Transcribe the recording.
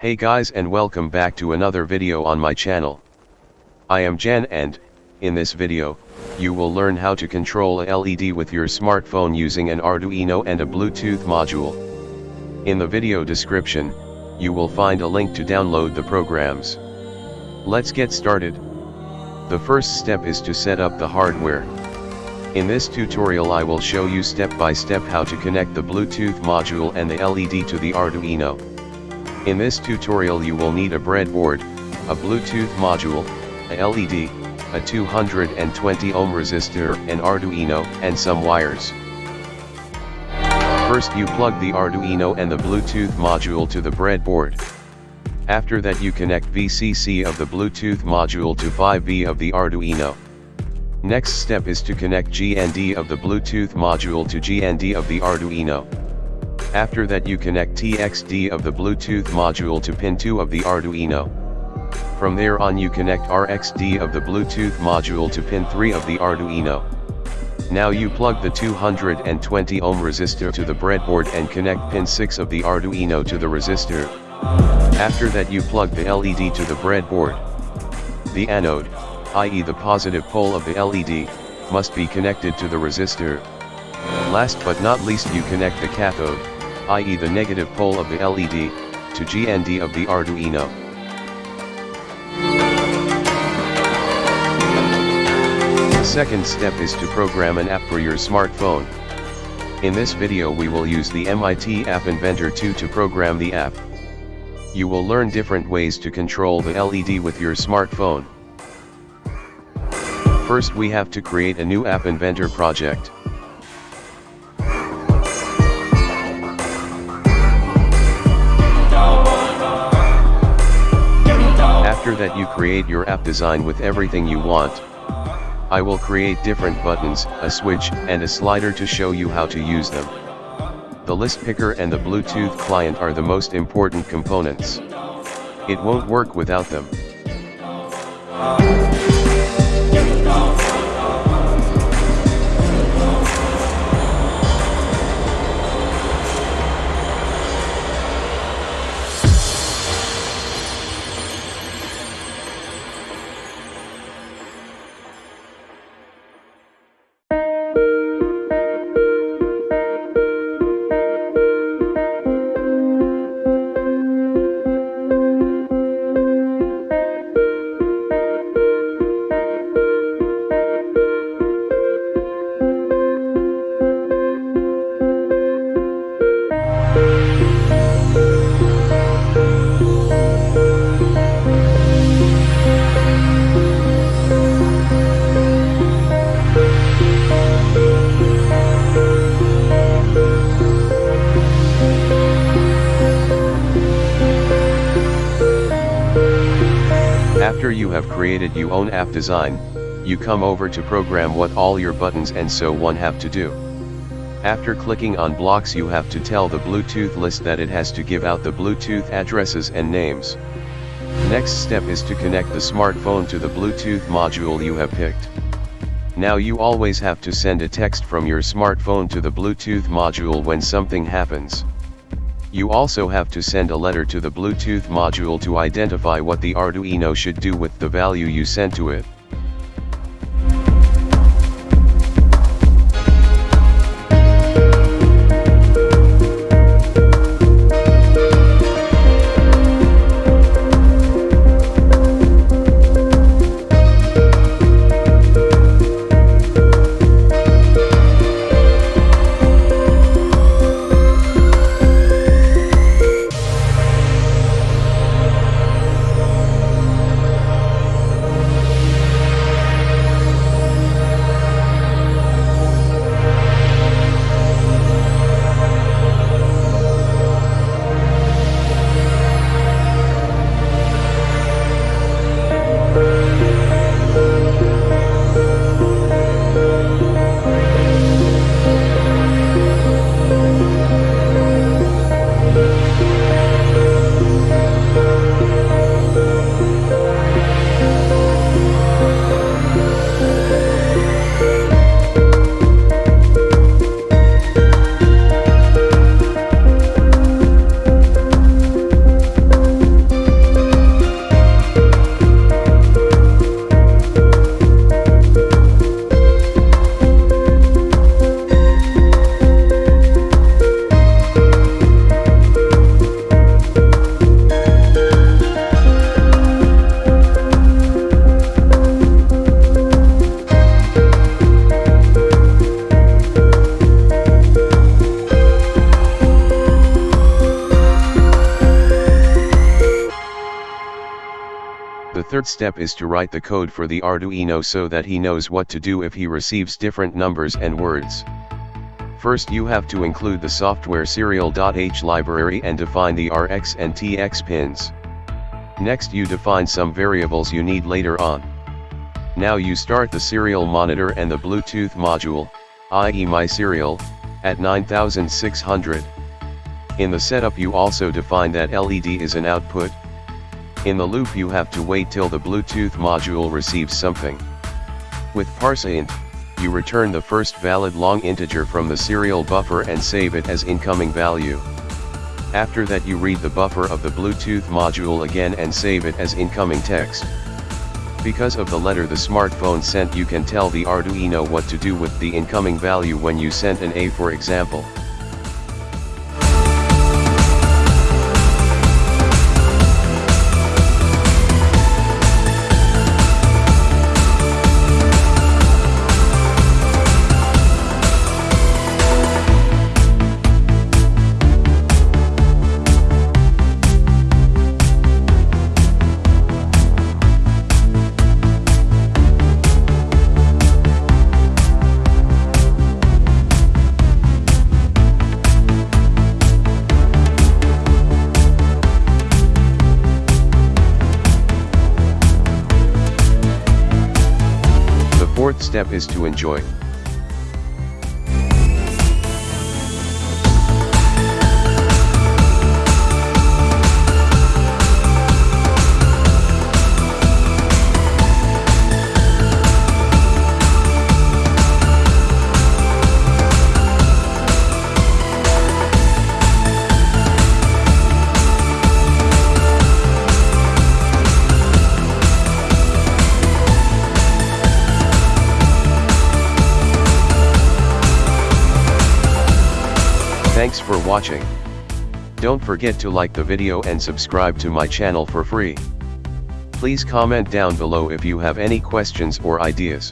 Hey guys and welcome back to another video on my channel. I am Jan and, in this video, you will learn how to control a LED with your smartphone using an Arduino and a Bluetooth module. In the video description, you will find a link to download the programs. Let's get started. The first step is to set up the hardware. In this tutorial I will show you step by step how to connect the Bluetooth module and the LED to the Arduino. In this tutorial you will need a breadboard, a Bluetooth module, a LED, a 220 ohm resistor, an Arduino, and some wires. First you plug the Arduino and the Bluetooth module to the breadboard. After that you connect VCC of the Bluetooth module to 5V of the Arduino. Next step is to connect GND of the Bluetooth module to GND of the Arduino. After that you connect TXD of the Bluetooth module to pin 2 of the Arduino. From there on you connect RXD of the Bluetooth module to pin 3 of the Arduino. Now you plug the 220 ohm resistor to the breadboard and connect pin 6 of the Arduino to the resistor. After that you plug the LED to the breadboard. The anode, i.e. the positive pole of the LED, must be connected to the resistor. Last but not least you connect the cathode, i.e. the negative pole of the LED, to GND of the Arduino. The second step is to program an app for your smartphone. In this video we will use the MIT App Inventor 2 to program the app. You will learn different ways to control the LED with your smartphone. First we have to create a new App Inventor project. After that you create your app design with everything you want. I will create different buttons, a switch, and a slider to show you how to use them. The list picker and the Bluetooth client are the most important components. It won't work without them. Have created your own app design, you come over to program what all your buttons and so on have to do. After clicking on blocks you have to tell the Bluetooth list that it has to give out the Bluetooth addresses and names. Next step is to connect the smartphone to the Bluetooth module you have picked. Now you always have to send a text from your smartphone to the Bluetooth module when something happens. You also have to send a letter to the Bluetooth module to identify what the Arduino should do with the value you sent to it. Third step is to write the code for the Arduino so that he knows what to do if he receives different numbers and words. First you have to include the software serial.h library and define the RX and TX pins. Next you define some variables you need later on. Now you start the serial monitor and the Bluetooth module, i.e. my serial, at 9600. In the setup you also define that LED is an output. In the loop you have to wait till the Bluetooth module receives something. With parseInt, you return the first valid long integer from the serial buffer and save it as incoming value. After that you read the buffer of the Bluetooth module again and save it as incoming text. Because of the letter the smartphone sent you can tell the Arduino what to do with the incoming value when you sent an A for example. Fourth step is to enjoy. Thanks for watching. Don't forget to like the video and subscribe to my channel for free. Please comment down below if you have any questions or ideas.